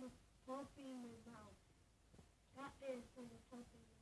with both being my mouth. That is where the something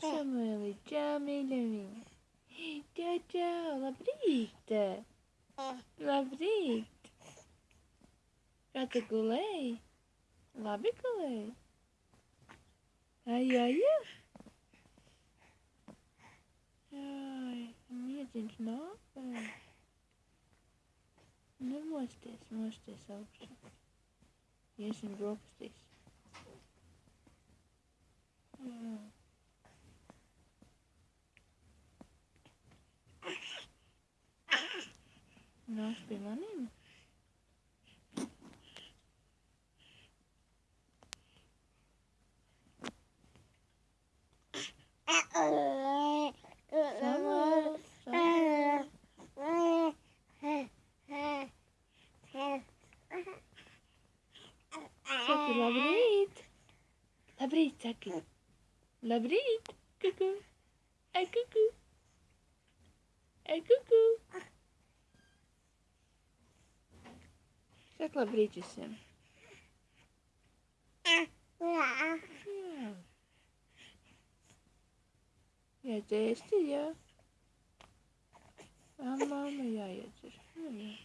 Samuele, ciao Melanie. Ciao ciao, labrīt. Labrīt. Kā tu gulēji? Labi gulēji? Ai, ai, ai. Ai, miedziņš nāk. Nemosties, mosties augšā. Iesim brokastīs. Jā. Na, ich will mal nehmen. La brite, coucou, un coucou, un coucou. Светла бритися. Я здесь, я. А мама, я, я здесь.